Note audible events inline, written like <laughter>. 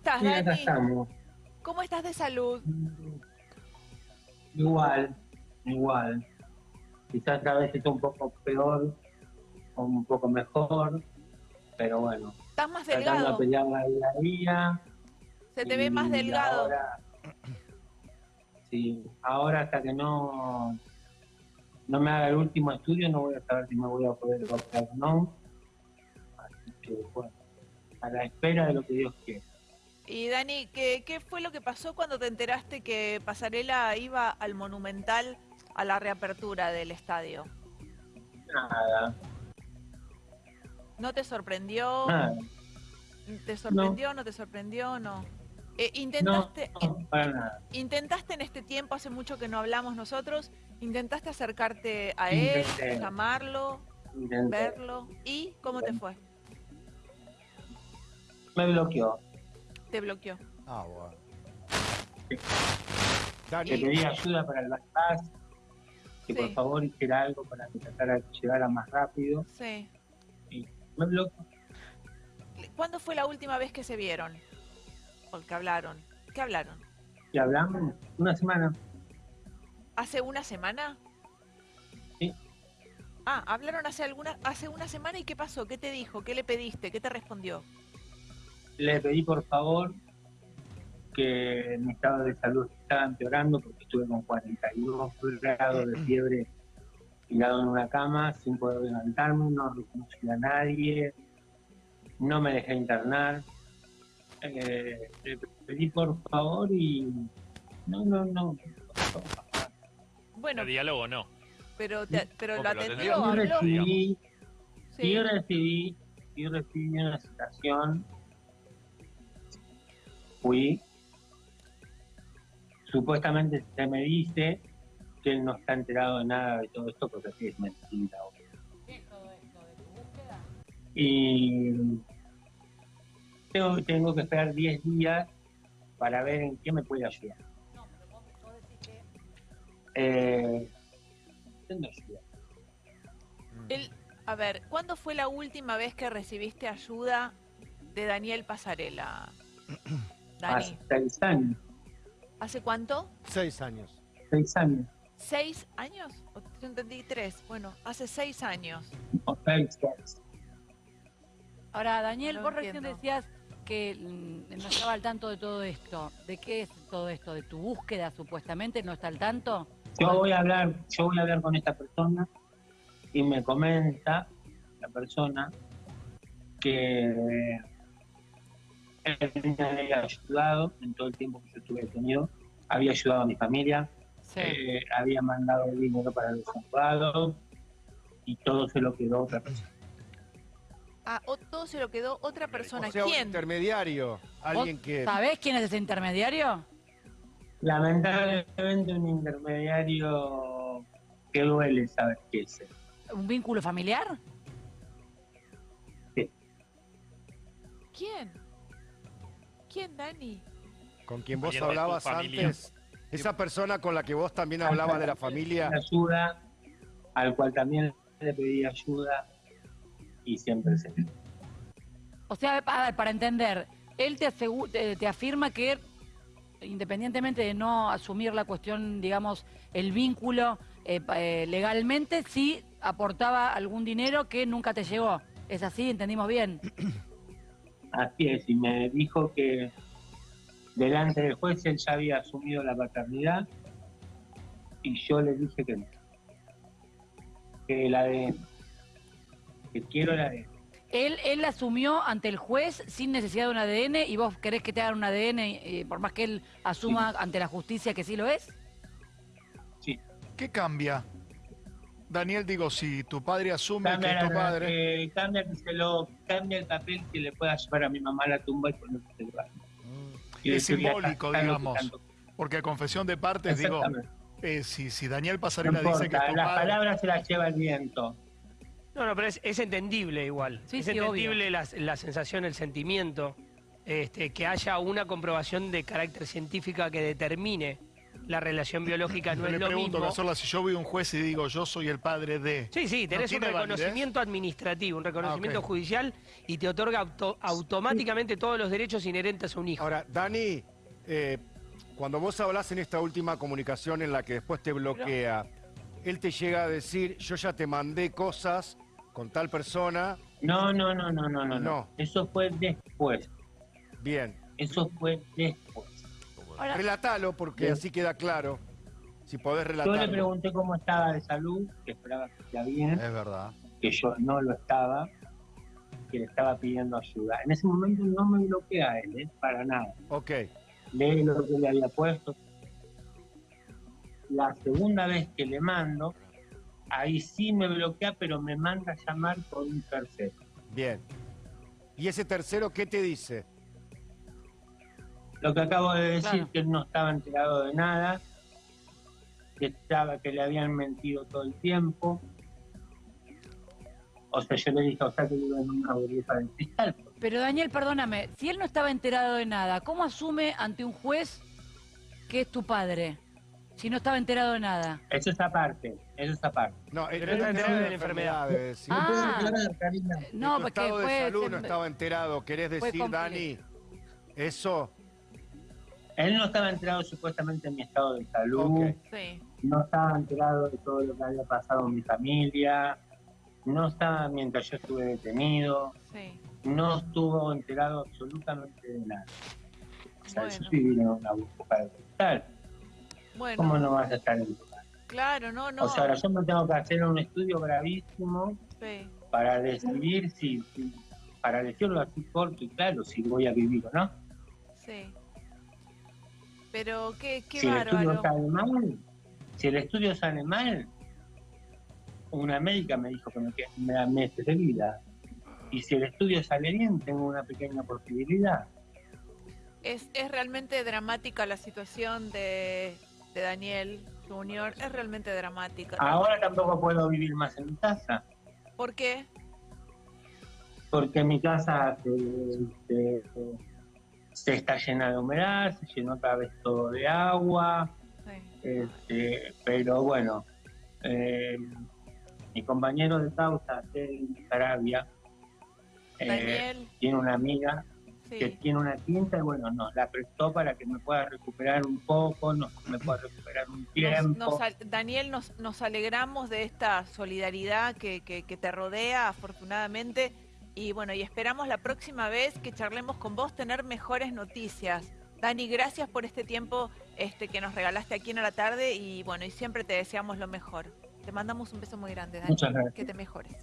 estás, acá Dani? estamos. ¿Cómo estás de salud? Igual, igual. Quizás a veces un poco peor o un poco mejor, pero bueno, ¿Estás más tratando de delgado? pelearla día a día. Se te ve más delgado. Ahora, sí, ahora hasta que no no me haga el último estudio no voy a saber si me voy a poder operar o no. Así que bueno, a la espera de lo que Dios quiera. Y Dani, ¿qué, ¿qué fue lo que pasó cuando te enteraste que Pasarela iba al Monumental a la reapertura del estadio? Nada, ¿No te sorprendió? nada. ¿Te sorprendió? ¿No te sorprendió? No. Eh, ¿Intentaste, no, para nada. intentaste en este tiempo, hace mucho que no hablamos nosotros, intentaste acercarte a él, Intenté. llamarlo, Intenté. verlo? ¿Y cómo te fue? Me bloqueó. Te bloqueó. Ah, bueno. Dani, pedí ayuda para el bypass, que Sí. por favor hiciera algo para que tratara de llegar a más rápido. Sí. Y me bloqueó. ¿Cuándo fue la última vez que se vieron? ¿O que hablaron? ¿Qué hablaron? Y hablamos una semana. ¿Hace una semana? Sí. Ah, hablaron hace alguna, hace una semana y ¿qué pasó? ¿Qué te dijo? ¿Qué le pediste? ¿Qué te respondió? Le pedí por favor que mi estado de salud estaba empeorando porque estuve con 42 grados de fiebre tirado en una cama sin poder levantarme, no reconocí a nadie, no me dejé internar. Eh, le pedí por favor y no, no, no. Bueno, El diálogo no. pero, te- pero No, lo pero lo atendió, Yo recibí, Sí. yo recibí, yo recibí una citación, fui, supuestamente se me dice que él no está enterado de nada de todo esto, porque sí es mentira. Y tengo, tengo que esperar 10 días para ver en qué me puede ayudar. Eh, ¿qué me ayuda? Él- a ver, ¿cuándo fue la última vez que recibiste ayuda de Daniel Pasarela? <clears throat> Dani, Hace seis años, ¿hace cuánto? seis años. seis años, ¿Seis años? O- Yo entendí tres. Bueno, hace seis años. seis, seis. Ahora, Daniel, No vos recién decías que mm, no estaba al tanto de todo esto. ¿De qué es todo esto? ¿De tu búsqueda supuestamente? ¿No está al tanto? Yo voy a hablar, yo voy a hablar con esta persona y me comenta la persona que había ayudado en todo el tiempo que yo estuve detenido, había ayudado a mi familia, Sí. eh, había mandado dinero para los abogados y todo se lo quedó otra persona. Ah, o- todo se lo quedó otra persona. O sea, un ¿Quién? intermediario. Alguien ¿Vos que... ¿Sabés quién es ese intermediario? Lamentablemente un intermediario que duele saber qué es. ¿Un vínculo familiar? ¿Quién? ¿Quién, Dani? Con quien vos hablabas antes. Esa persona con la que vos también hablabas de la familia. ayuda, al cual también le pedí ayuda y siempre se O sea, a ver, para entender, él te, asegu- te, te afirma que independientemente de no asumir la cuestión, digamos, el vínculo eh, eh, legalmente, sí aportaba algún dinero que nunca te llegó. ¿Es así? ¿Entendimos bien? <clears throat> Así es, y me dijo que delante del juez él ya había asumido la paternidad y yo le dije que no. Que el ADN. Que quiero el ADN. Él, él asumió ante el juez sin necesidad de un ADN y vos querés que te hagan un ADN eh, por más que él asuma ante la justicia que sí lo es. Sí. ¿Qué cambia? Daniel, digo, si tu padre asume que Cambia, es tu la- padre, eh, cambia, que se lo, cambia el papel que le pueda llevar a mi mamá a la tumba y ponerse el lugar. Y es simbólico, que digamos. tanto- porque a confesión de partes, digo, eh, si, si Daniel No Pasarela dice que importa, tu las padre, palabras se las lleva el viento. No, no, pero es, es entendible igual. Sí, es sí, entendible la, la sensación, el sentimiento, este, que haya una comprobación de carácter científica que determine la relación biológica no Yo es le lo pregunto, mismo. Cazorla, si yo voy a un juez y digo yo soy el padre de... Sí, sí, ¿No tenés un validez? reconocimiento administrativo, un reconocimiento Ah, judicial y te otorga auto- automáticamente todos los derechos inherentes a un hijo. Ahora, Dani, eh, cuando vos hablas en esta última comunicación en la que después te bloquea, él te llega a decir, yo ya te mandé cosas con tal persona, No, no, no, no, no, no, No. no. Eso fue después. bien. Eso fue después. Ahora, Relatalo porque Bien. así queda claro. Si podés Yo le pregunté cómo estaba de salud, que esperaba que esté bien, Es verdad. que yo no lo estaba, que le estaba pidiendo ayuda. En ese momento no me bloquea él, ¿eh? para nada. Ok, Lee lo que le había puesto. La segunda vez que le mando, ahí sí me bloquea, pero me manda a llamar por un tercero. bien. ¿Y ese tercero qué te dice? Lo que acabo de decir, Claro. que él no estaba enterado de nada, que estaba, que le habían mentido todo el tiempo. O sea, yo le dije, o sea, que vive en una burbuja de cristal. pero Daniel, perdóname, si él no estaba enterado de nada, ¿cómo asume ante un juez que es tu padre? Si no estaba enterado de nada. Eso es aparte, eso es aparte. No, él no enterado de la enfermedad. enfermedades, ¿sí? Ah. No, porque estado de fue... salud no estaba enterado. ¿Querés decir. Dani, eso? Él no estaba enterado supuestamente en mi estado de salud. Sí. no estaba enterado de todo lo que había pasado en mi familia, no estaba mientras yo estuve detenido, Sí. no estuvo enterado absolutamente de nada. O sea, Bueno. yo estoy viviendo en una burbuja de cristal. Bueno, ¿Cómo no vas a estar en claro, no, no. O sea, ahora yo me tengo que hacer un estudio gravísimo Sí. para decidir si, si- para decirlo así corto y claro, si voy a vivir o no. Sí. Pero qué, qué si el estudio sale mal, si el estudio sale mal, una médica me dijo que me quedan me dan meses de vida. Y si el estudio sale bien, tengo una pequeña posibilidad. Es, es realmente dramática la situación de, de Daniel Junior. Es realmente dramática. Ahora tampoco puedo vivir más en mi casa, ¿Por qué? porque mi casa se, se- se está llena de humedad, se llenó otra vez todo de agua, Sí. este, pero bueno, eh, mi compañero de causa, Tel Sarabia, eh, tiene una amiga que tiene una tinta y bueno, nos la prestó para que me pueda recuperar un poco, nos, me pueda recuperar un tiempo. nos Daniel, nos, nos alegramos de esta solidaridad que, que- que te rodea, afortunadamente. Y bueno, y esperamos la próxima vez que charlemos con vos tener mejores noticias. Dani, gracias por este tiempo este, que nos regalaste aquí en la tarde y bueno, y siempre te deseamos lo mejor. Te mandamos un beso muy grande, Dani. Muchas gracias. Que te mejores.